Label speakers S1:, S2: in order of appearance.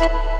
S1: you